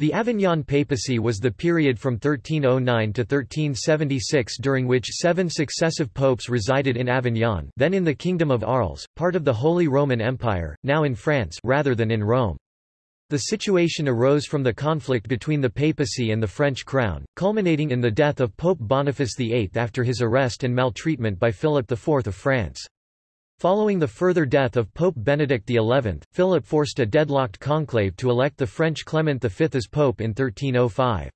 The Avignon papacy was the period from 1309 to 1376 during which seven successive popes resided in Avignon then in the Kingdom of Arles, part of the Holy Roman Empire, now in France rather than in Rome. The situation arose from the conflict between the papacy and the French crown, culminating in the death of Pope Boniface VIII after his arrest and maltreatment by Philip IV of France. Following the further death of Pope Benedict XI, Philip forced a deadlocked conclave to elect the French Clement V as pope in 1305.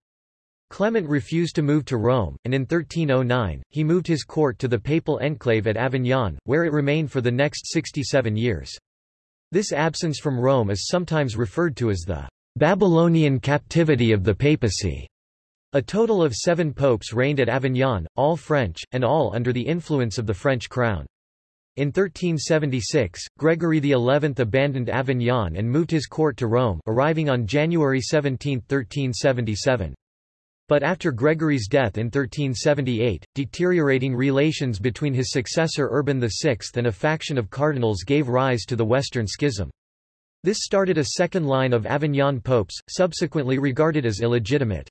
Clement refused to move to Rome, and in 1309, he moved his court to the papal enclave at Avignon, where it remained for the next 67 years. This absence from Rome is sometimes referred to as the Babylonian captivity of the papacy. A total of seven popes reigned at Avignon, all French, and all under the influence of the French crown. In 1376, Gregory XI abandoned Avignon and moved his court to Rome arriving on January 17, 1377. But after Gregory's death in 1378, deteriorating relations between his successor Urban VI and a faction of cardinals gave rise to the Western Schism. This started a second line of Avignon popes, subsequently regarded as illegitimate.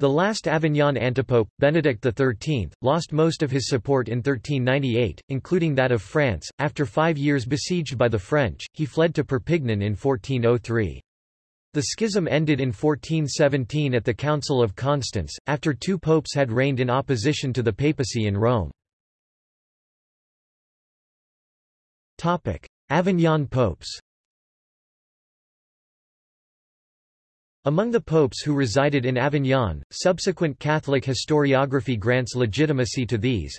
The last Avignon antipope, Benedict XIII, lost most of his support in 1398, including that of France. After five years besieged by the French, he fled to Perpignan in 1403. The schism ended in 1417 at the Council of Constance, after two popes had reigned in opposition to the papacy in Rome. Avignon popes Among the popes who resided in Avignon, subsequent Catholic historiography grants legitimacy to these.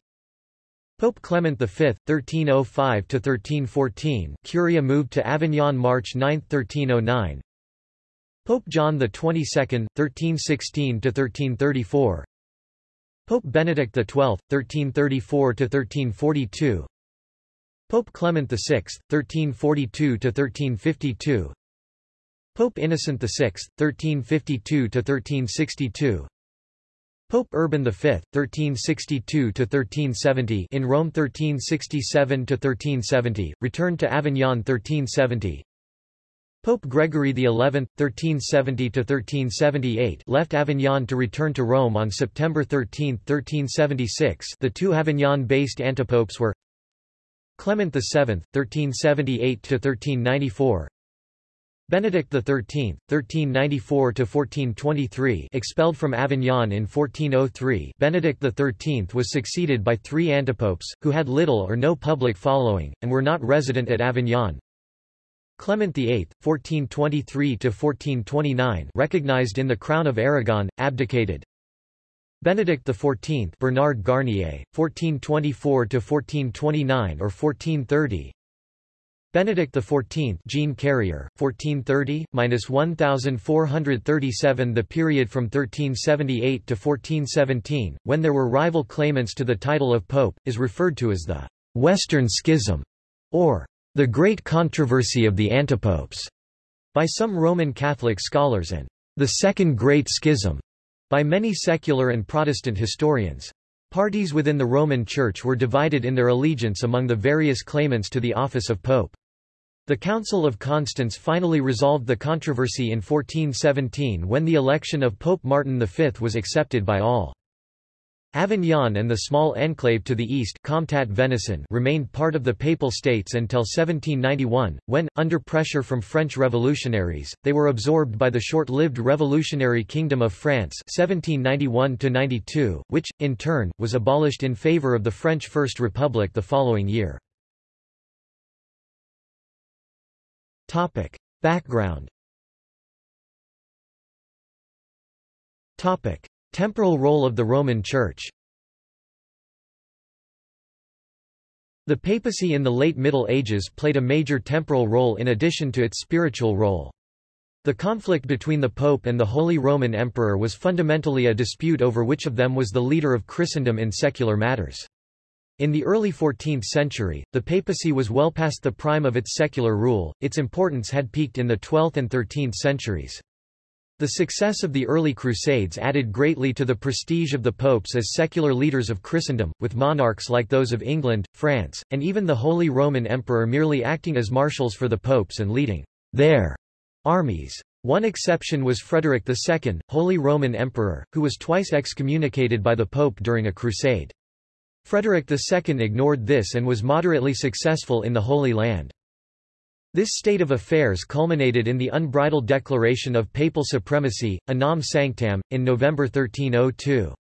Pope Clement V, 1305–1314 Curia moved to Avignon March 9, 1309 Pope John XXII, 1316–1334 Pope Benedict XII, 1334–1342 Pope Clement VI, 1342–1352 Pope Innocent VI, 1352–1362 Pope Urban V, 1362–1370 in Rome 1367–1370, returned to Avignon 1370 Pope Gregory XI, 1370–1378 left Avignon to return to Rome on September 13, 1376 the two Avignon-based antipopes were Clement VII, 1378–1394 Benedict XIII, 1394–1423 expelled from Avignon in 1403 Benedict XIII was succeeded by three antipopes, who had little or no public following, and were not resident at Avignon. Clement VIII, 1423–1429 recognized in the Crown of Aragon, abdicated. Benedict XIV Bernard Garnier, 1424–1429 or 1430 Benedict XIV Jean Carrier, 1430–1437 The period from 1378 to 1417, when there were rival claimants to the title of pope, is referred to as the «Western Schism» or «the Great Controversy of the Antipopes» by some Roman Catholic scholars and «the Second Great Schism» by many secular and Protestant historians. Parties within the Roman Church were divided in their allegiance among the various claimants to the office of pope. The Council of Constance finally resolved the controversy in 1417 when the election of Pope Martin V was accepted by all. Avignon and the small enclave to the east Comtat Venaissin remained part of the Papal States until 1791, when, under pressure from French revolutionaries, they were absorbed by the short-lived Revolutionary Kingdom of France 1791 which, in turn, was abolished in favour of the French First Republic the following year. Topic. Background Topic. Temporal role of the Roman Church The papacy in the late Middle Ages played a major temporal role in addition to its spiritual role. The conflict between the Pope and the Holy Roman Emperor was fundamentally a dispute over which of them was the leader of Christendom in secular matters. In the early 14th century, the papacy was well past the prime of its secular rule, its importance had peaked in the 12th and 13th centuries. The success of the early Crusades added greatly to the prestige of the popes as secular leaders of Christendom, with monarchs like those of England, France, and even the Holy Roman Emperor merely acting as marshals for the popes and leading their armies. One exception was Frederick II, Holy Roman Emperor, who was twice excommunicated by the Pope during a crusade. Frederick II ignored this and was moderately successful in the Holy Land. This state of affairs culminated in the unbridled declaration of papal supremacy, Unam Sanctam, in November 1302.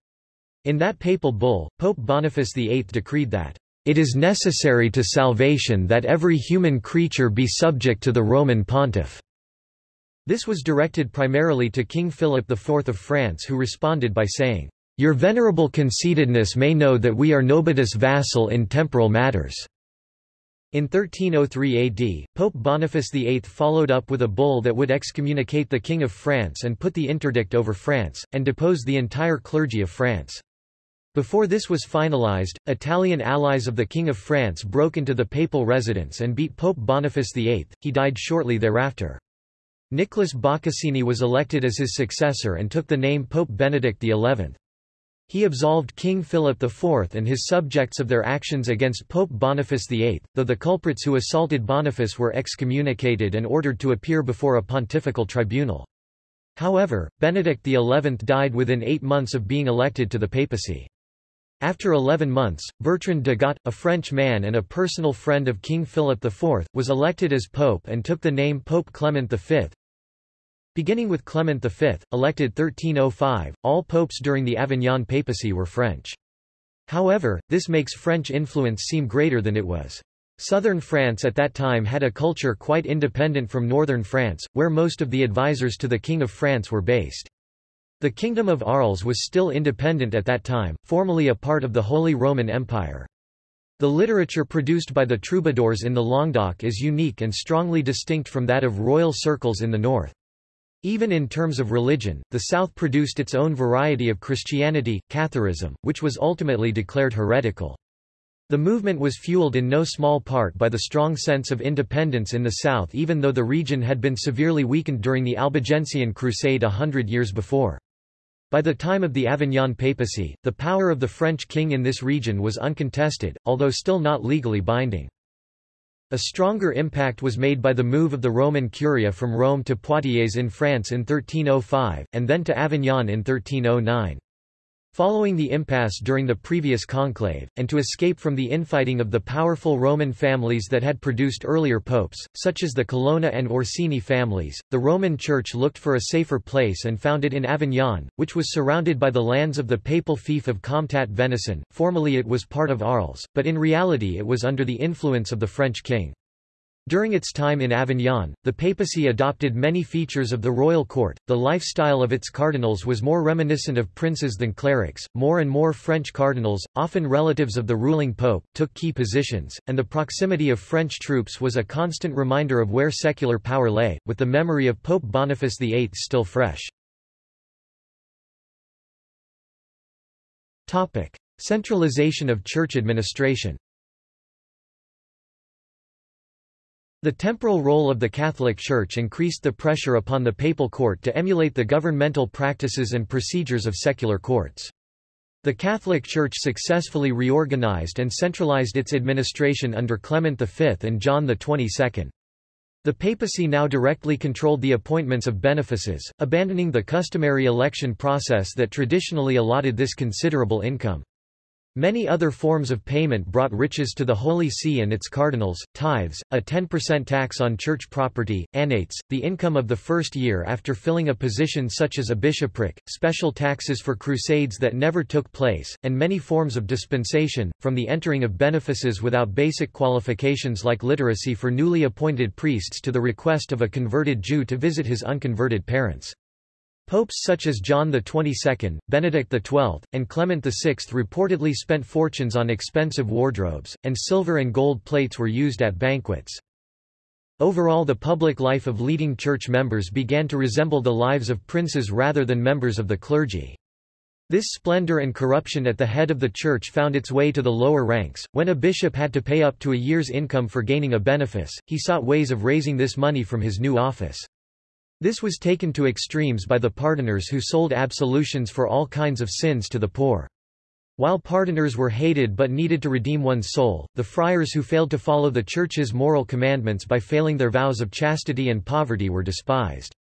In that papal bull, Pope Boniface VIII decreed that, "...it is necessary to salvation that every human creature be subject to the Roman pontiff." This was directed primarily to King Philip IV of France who responded by saying, "...your venerable conceitedness may know that we are nobis vassal in temporal matters." In 1303 AD, Pope Boniface VIII followed up with a bull that would excommunicate the King of France and put the interdict over France, and depose the entire clergy of France. Before this was finalized, Italian allies of the King of France broke into the papal residence and beat Pope Boniface VIII, he died shortly thereafter. Nicholas Boccasini was elected as his successor and took the name Pope Benedict XI. He absolved King Philip IV and his subjects of their actions against Pope Boniface VIII, though the culprits who assaulted Boniface were excommunicated and ordered to appear before a pontifical tribunal. However, Benedict XI died within eight months of being elected to the papacy. After 11 months, Bertrand de Got, a French man and a personal friend of King Philip IV, was elected as pope and took the name Pope Clement V. Beginning with Clement V, elected 1305, all popes during the Avignon papacy were French. However, this makes French influence seem greater than it was. Southern France at that time had a culture quite independent from northern France, where most of the advisors to the King of France were based. The Kingdom of Arles was still independent at that time, formally a part of the Holy Roman Empire. The literature produced by the troubadours in the Languedoc is unique and strongly distinct from that of royal circles in the north. Even in terms of religion, the South produced its own variety of Christianity, Catharism, which was ultimately declared heretical. The movement was fueled in no small part by the strong sense of independence in the South even though the region had been severely weakened during the Albigensian Crusade a hundred years before. By the time of the Avignon papacy, the power of the French king in this region was uncontested, although still not legally binding. A stronger impact was made by the move of the Roman Curia from Rome to Poitiers in France in 1305, and then to Avignon in 1309. Following the impasse during the previous conclave, and to escape from the infighting of the powerful Roman families that had produced earlier popes, such as the Colonna and Orsini families, the Roman Church looked for a safer place and found it in Avignon, which was surrounded by the lands of the papal fief of Comtat Venaissin. Formally it was part of Arles, but in reality it was under the influence of the French king. During its time in Avignon, the papacy adopted many features of the royal court, the lifestyle of its cardinals was more reminiscent of princes than clerics, more and more French cardinals, often relatives of the ruling pope, took key positions, and the proximity of French troops was a constant reminder of where secular power lay, with the memory of Pope Boniface VIII still fresh. Centralization of church administration The temporal role of the Catholic Church increased the pressure upon the papal court to emulate the governmental practices and procedures of secular courts. The Catholic Church successfully reorganized and centralized its administration under Clement V and John XXII. The papacy now directly controlled the appointments of benefices, abandoning the customary election process that traditionally allotted this considerable income. Many other forms of payment brought riches to the Holy See and its cardinals, tithes, a 10% tax on church property, annates, the income of the first year after filling a position such as a bishopric, special taxes for crusades that never took place, and many forms of dispensation, from the entering of benefices without basic qualifications like literacy for newly appointed priests to the request of a converted Jew to visit his unconverted parents. Popes such as John XXII, Benedict XII, and Clement VI reportedly spent fortunes on expensive wardrobes, and silver and gold plates were used at banquets. Overall the public life of leading church members began to resemble the lives of princes rather than members of the clergy. This splendor and corruption at the head of the church found its way to the lower ranks. When a bishop had to pay up to a year's income for gaining a benefice, he sought ways of raising this money from his new office. This was taken to extremes by the pardoners who sold absolutions for all kinds of sins to the poor. While pardoners were hated but needed to redeem one's soul, the friars who failed to follow the Church's moral commandments by failing their vows of chastity and poverty were despised.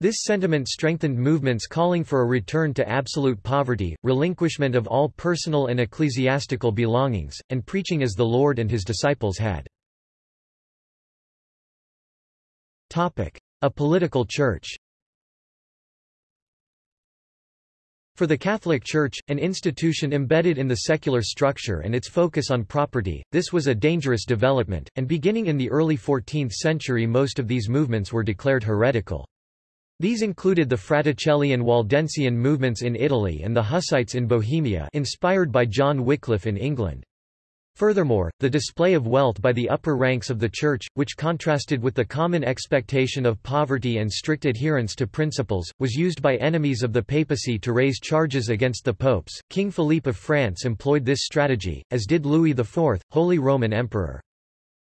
This sentiment strengthened movements calling for a return to absolute poverty, relinquishment of all personal and ecclesiastical belongings, and preaching as the Lord and his disciples had. A political church For the Catholic Church, an institution embedded in the secular structure and its focus on property, this was a dangerous development, and beginning in the early 14th century most of these movements were declared heretical. These included the Fraticelli and Waldensian movements in Italy and the Hussites in Bohemia inspired by John Wycliffe in England. Furthermore, the display of wealth by the upper ranks of the Church, which contrasted with the common expectation of poverty and strict adherence to principles, was used by enemies of the papacy to raise charges against the popes. King Philippe of France employed this strategy, as did Louis IV, Holy Roman Emperor.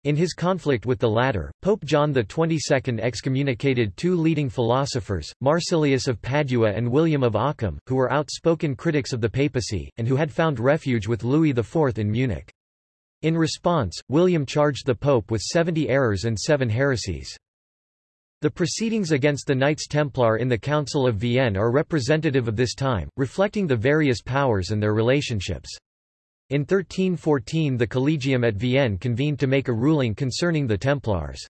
In his conflict with the latter, Pope John XXII excommunicated two leading philosophers, Marsilius of Padua and William of Ockham, who were outspoken critics of the papacy, and who had found refuge with Louis IV in Munich. In response, William charged the Pope with 70 errors and seven heresies. The proceedings against the Knights Templar in the Council of Vienne are representative of this time, reflecting the various powers and their relationships. In 1314 the Collegium at Vienne convened to make a ruling concerning the Templars.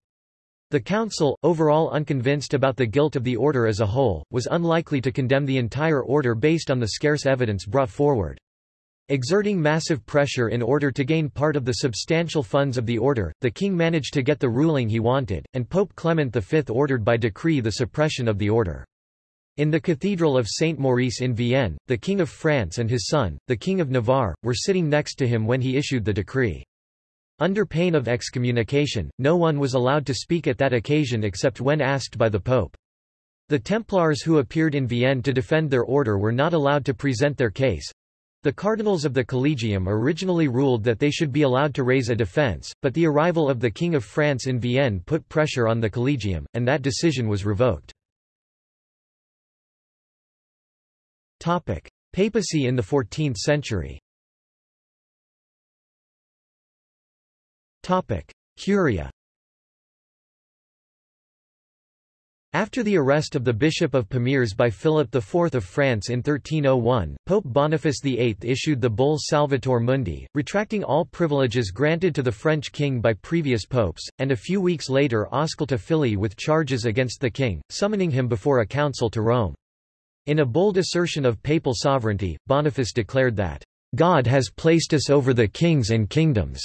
The council, overall unconvinced about the guilt of the order as a whole, was unlikely to condemn the entire order based on the scarce evidence brought forward. Exerting massive pressure in order to gain part of the substantial funds of the order, the king managed to get the ruling he wanted, and Pope Clement V ordered by decree the suppression of the order. In the Cathedral of Saint Maurice in Vienne, the King of France and his son, the King of Navarre, were sitting next to him when he issued the decree. Under pain of excommunication, no one was allowed to speak at that occasion except when asked by the Pope. The Templars who appeared in Vienne to defend their order were not allowed to present their case, the cardinals of the Collegium originally ruled that they should be allowed to raise a defense, but the arrival of the King of France in Vienne put pressure on the Collegium, and that decision was revoked. Papacy in the 14th century. Curia After the arrest of the Bishop of Pamiers by Philip IV of France in 1301, Pope Boniface VIII issued the bull Salvator Mundi, retracting all privileges granted to the French king by previous popes, and a few weeks later Ausculta Fili with charges against the king, summoning him before a council to Rome. In a bold assertion of papal sovereignty, Boniface declared that, "...God has placed us over the kings and kingdoms."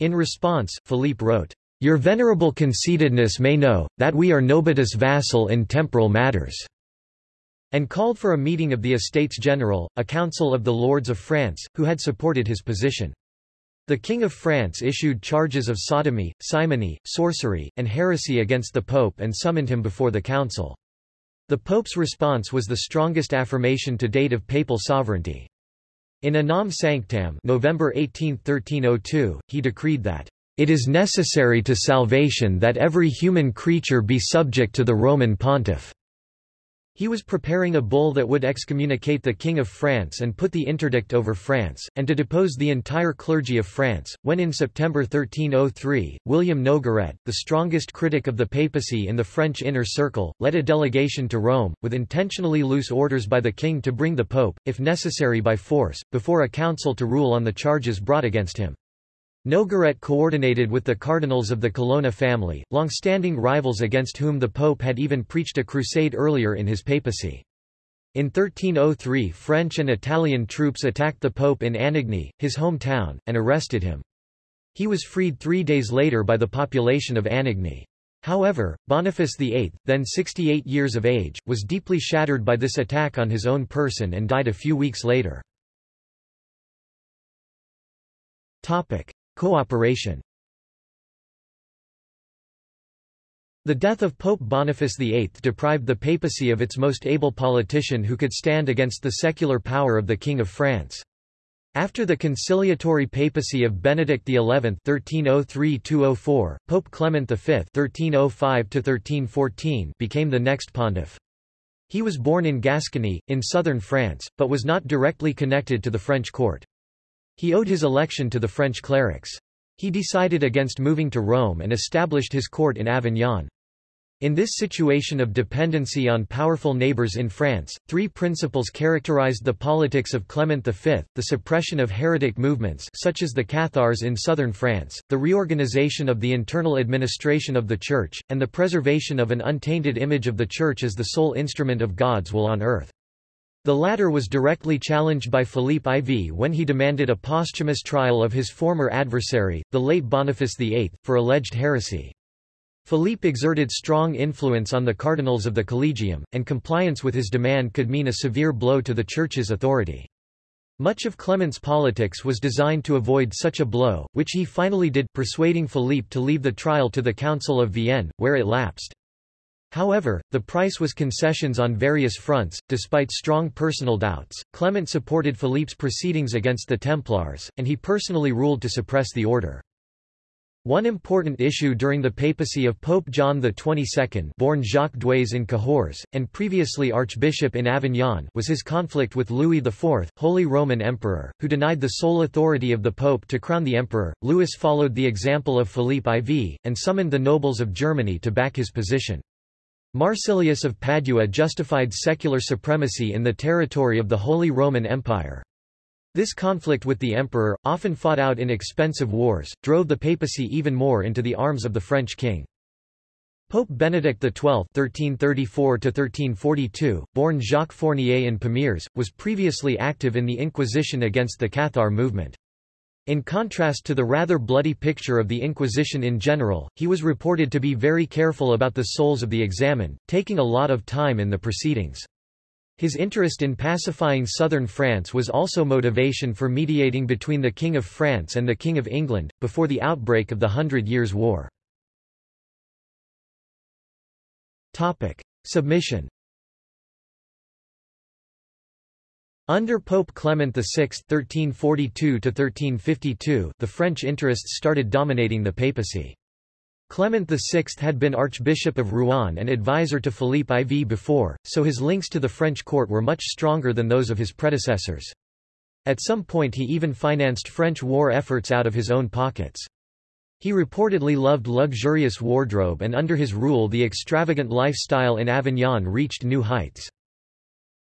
In response, Philippe wrote, your venerable conceitedness may know, that we are nobitus vassal in temporal matters." and called for a meeting of the Estates General, a council of the lords of France, who had supported his position. The King of France issued charges of sodomy, simony, sorcery, and heresy against the Pope and summoned him before the council. The Pope's response was the strongest affirmation to date of papal sovereignty. In Unam Sanctam November 18, 1302, he decreed that it is necessary to salvation that every human creature be subject to the Roman pontiff." He was preparing a bull that would excommunicate the King of France and put the interdict over France, and to depose the entire clergy of France, when in September 1303, William Nogaret, the strongest critic of the papacy in the French inner circle, led a delegation to Rome, with intentionally loose orders by the king to bring the pope, if necessary by force, before a council to rule on the charges brought against him. Nogaret coordinated with the cardinals of the Colonna family, long-standing rivals against whom the pope had even preached a crusade earlier in his papacy. In 1303 French and Italian troops attacked the pope in Anagni, his hometown, and arrested him. He was freed three days later by the population of Anagni. However, Boniface VIII, then 68 years of age, was deeply shattered by this attack on his own person and died a few weeks later. Cooperation The death of Pope Boniface VIII deprived the papacy of its most able politician who could stand against the secular power of the King of France. After the conciliatory papacy of Benedict XI (1303–204), Pope Clement V (1305–1314) became the next pontiff. He was born in Gascony, in southern France, but was not directly connected to the French court. He owed his election to the French clerics. He decided against moving to Rome and established his court in Avignon. In this situation of dependency on powerful neighbors in France, three principles characterized the politics of Clement V, the suppression of heretic movements such as the Cathars in southern France, the reorganization of the internal administration of the Church, and the preservation of an untainted image of the Church as the sole instrument of God's will on earth. The latter was directly challenged by Philippe IV when he demanded a posthumous trial of his former adversary, the late Boniface VIII, for alleged heresy. Philippe exerted strong influence on the cardinals of the Collegium, and compliance with his demand could mean a severe blow to the Church's authority. Much of Clement's politics was designed to avoid such a blow, which he finally did, persuading Philippe to leave the trial to the Council of Vienne, where it lapsed. However, the price was concessions on various fronts. Despite strong personal doubts, Clement supported Philippe's proceedings against the Templars, and he personally ruled to suppress the order. One important issue during the papacy of Pope John XXII born Jacques Duèze in Cahors, and previously Archbishop in Avignon was his conflict with Louis IV, Holy Roman Emperor, who denied the sole authority of the Pope to crown the emperor. Louis followed the example of Philippe IV, and summoned the nobles of Germany to back his position. Marsilius of Padua justified secular supremacy in the territory of the Holy Roman Empire. This conflict with the emperor, often fought out in expensive wars, drove the papacy even more into the arms of the French king. Pope Benedict XII (1334–1342), born Jacques Fournier in Pamiers, was previously active in the Inquisition against the Cathar movement. In contrast to the rather bloody picture of the Inquisition in general, he was reported to be very careful about the souls of the examined, taking a lot of time in the proceedings. His interest in pacifying southern France was also motivation for mediating between the King of France and the King of England, before the outbreak of the Hundred Years' War. Submission Under Pope Clement VI (1342–1352), the French interests started dominating the papacy. Clement VI had been Archbishop of Rouen and advisor to Philippe IV before, so his links to the French court were much stronger than those of his predecessors. At some point he even financed French war efforts out of his own pockets. He reportedly loved luxurious wardrobe and under his rule the extravagant lifestyle in Avignon reached new heights.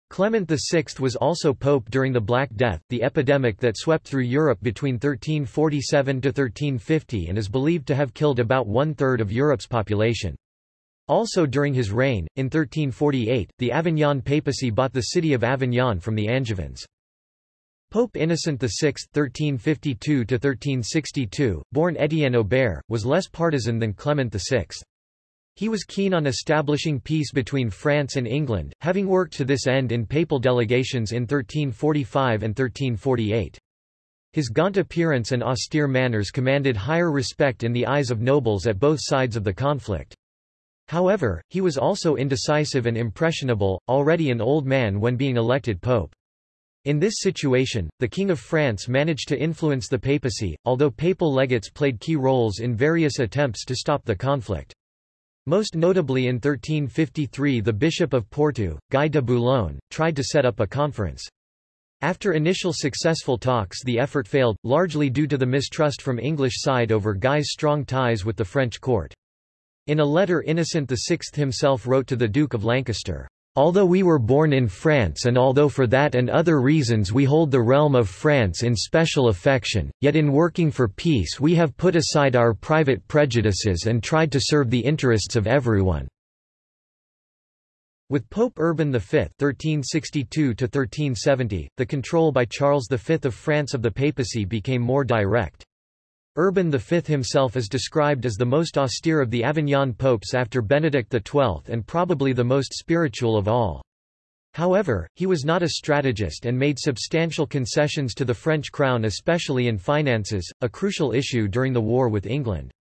Clement VI was also pope during the Black Death, the epidemic that swept through Europe between 1347 to 1350 and is believed to have killed about one-third of Europe's population. Also during his reign, in 1348, the Avignon papacy bought the city of Avignon from the Angevins. Pope Innocent VI (1352–1362), born Étienne Aubert, was less partisan than Clement VI. He was keen on establishing peace between France and England, having worked to this end in papal delegations in 1345 and 1348. His gaunt appearance and austere manners commanded higher respect in the eyes of nobles at both sides of the conflict. However, he was also indecisive and impressionable, already an old man when being elected pope. In this situation, the King of France managed to influence the papacy, although papal legates played key roles in various attempts to stop the conflict. Most notably in 1353 the Bishop of Porto, Guy de Boulogne, tried to set up a conference. After initial successful talks the effort failed, largely due to the mistrust from English side over Guy's strong ties with the French court. In a letter Innocent VI himself wrote to the Duke of Lancaster, Although we were born in France and although for that and other reasons we hold the realm of France in special affection, yet in working for peace we have put aside our private prejudices and tried to serve the interests of everyone." With Pope Urban V (1362–1370), the control by Charles V of France of the papacy became more direct. Urban V himself is described as the most austere of the Avignon popes after Benedict XII and probably the most spiritual of all. However, he was not a strategist and made substantial concessions to the French crown especially in finances, a crucial issue during the war with England.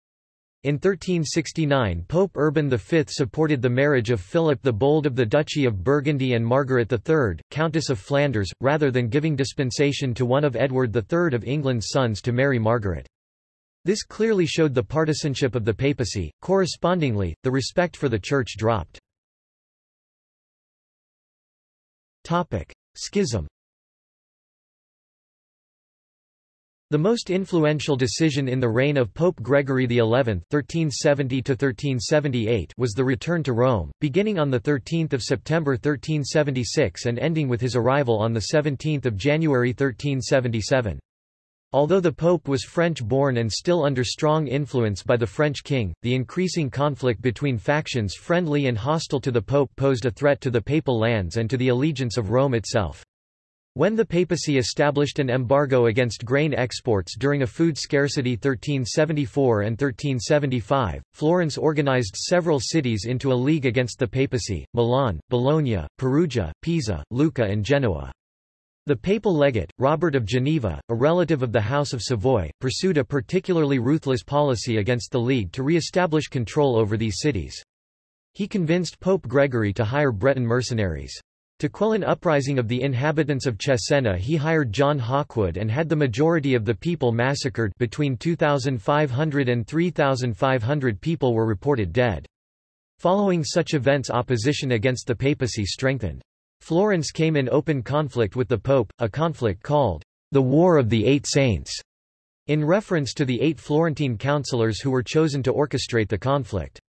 In 1369 Pope Urban V supported the marriage of Philip the Bold of the Duchy of Burgundy and Margaret III, Countess of Flanders, rather than giving dispensation to one of Edward III of England's sons to marry Margaret. This clearly showed the partisanship of the papacy, correspondingly, the respect for the Church dropped. Schism The most influential decision in the reign of Pope Gregory XI (1370–1378) was the return to Rome, beginning on the 13th of September 1376 and ending with his arrival on the 17th of January 1377. Although the Pope was French-born and still under strong influence by the French king, the increasing conflict between factions friendly and hostile to the Pope posed a threat to the papal lands and to the allegiance of Rome itself. When the papacy established an embargo against grain exports during a food scarcity 1374 and 1375, Florence organized several cities into a league against the papacy, Milan, Bologna, Perugia, Pisa, Lucca and Genoa. The papal legate, Robert of Geneva, a relative of the House of Savoy, pursued a particularly ruthless policy against the League to re-establish control over these cities. He convinced Pope Gregory to hire Breton mercenaries. To quell an uprising of the inhabitants of Cesena he hired John Hawkwood and had the majority of the people massacred between 2,500 and 3,500 people were reported dead. Following such events opposition against the papacy strengthened. Florence came in open conflict with the Pope, a conflict called the War of the Eight Saints, in reference to the eight Florentine councillors who were chosen to orchestrate the conflict.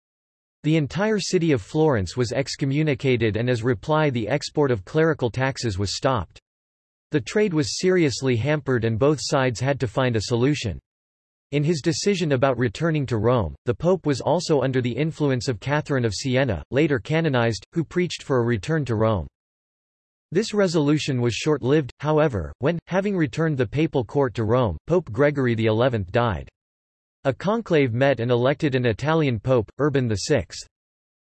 The entire city of Florence was excommunicated and as reply the export of clerical taxes was stopped. The trade was seriously hampered and both sides had to find a solution. In his decision about returning to Rome, the Pope was also under the influence of Catherine of Siena, later canonized, who preached for a return to Rome. This resolution was short-lived, however, when, having returned the papal court to Rome, Pope Gregory XI died. A conclave met and elected an Italian pope, Urban VI.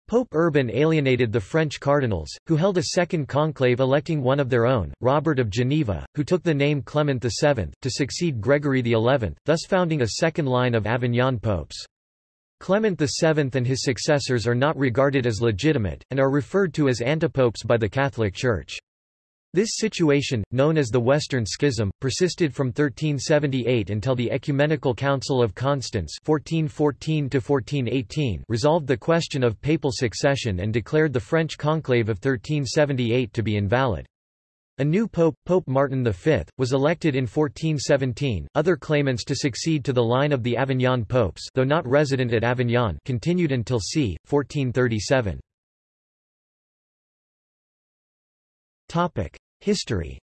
Pope Urban alienated the French cardinals, who held a second conclave electing one of their own, Robert of Geneva, who took the name Clement VII, to succeed Gregory XI, thus founding a second line of Avignon popes. Clement VII and his successors are not regarded as legitimate, and are referred to as antipopes by the Catholic Church. This situation, known as the Western Schism, persisted from 1378 until the Ecumenical Council of Constance 1414 resolved the question of papal succession and declared the French conclave of 1378 to be invalid. A new pope, Pope Martin V, was elected in 1417. Other claimants to succeed to the line of the Avignon popes, though not resident at Avignon, continued until c. 1437. Topic: History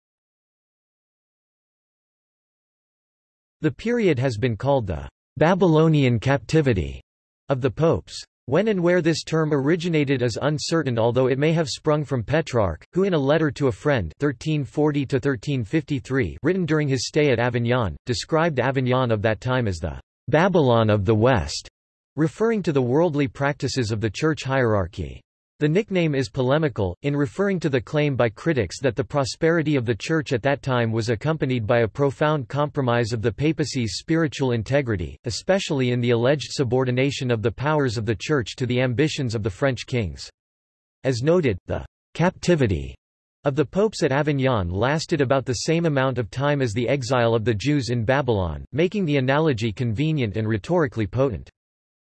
The period has been called the Babylonian captivity of the popes. When and where this term originated is uncertain although it may have sprung from Petrarch, who in a letter to a friend 1340 written during his stay at Avignon, described Avignon of that time as the Babylon of the West, referring to the worldly practices of the church hierarchy. The nickname is polemical, in referring to the claim by critics that the prosperity of the Church at that time was accompanied by a profound compromise of the papacy's spiritual integrity, especially in the alleged subordination of the powers of the Church to the ambitions of the French kings. As noted, the captivity of the popes at Avignon lasted about the same amount of time as the exile of the Jews in Babylon, making the analogy convenient and rhetorically potent.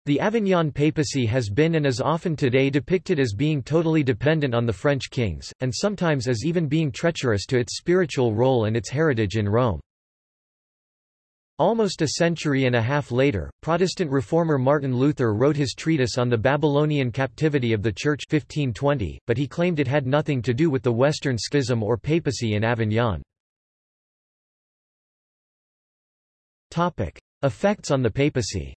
The Avignon papacy has been and is often today depicted as being totally dependent on the French kings, and sometimes as even being treacherous to its spiritual role and its heritage in Rome. Almost a century and a half later, Protestant reformer Martin Luther wrote his treatise on the Babylonian captivity of the Church 1520, but he claimed it had nothing to do with the Western Schism or papacy in Avignon. Effects on the papacy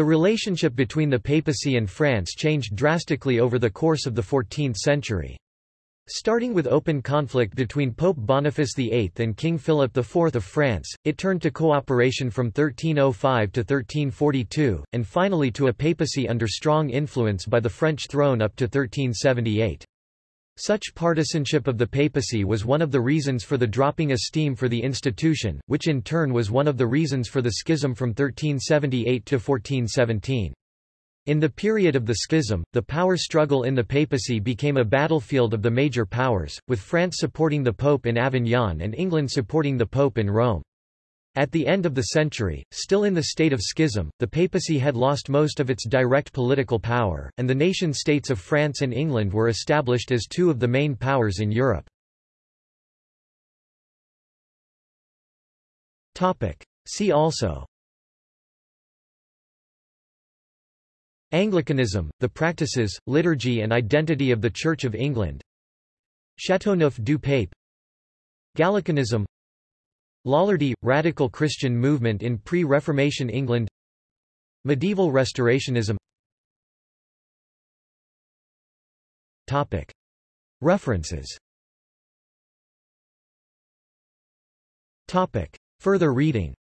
The relationship between the papacy and France changed drastically over the course of the 14th century. Starting with open conflict between Pope Boniface VIII and King Philip IV of France, it turned to cooperation from 1305 to 1342, and finally to a papacy under strong influence by the French throne up to 1378. Such partisanship of the papacy was one of the reasons for the dropping esteem for the institution, which in turn was one of the reasons for the schism from 1378 to 1417. In the period of the schism, the power struggle in the papacy became a battlefield of the major powers, with France supporting the Pope in Avignon and England supporting the Pope in Rome. At the end of the century, still in the state of schism, the papacy had lost most of its direct political power, and the nation-states of France and England were established as two of the main powers in Europe. See also Anglicanism, the practices, liturgy and identity of the Church of England Chateauneuf du Pape Gallicanism Lollardy – Radical Christian movement in pre-Reformation England. Medieval Restorationism. References. Further reading